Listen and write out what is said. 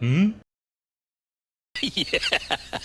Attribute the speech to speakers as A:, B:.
A: Hmm? yeah.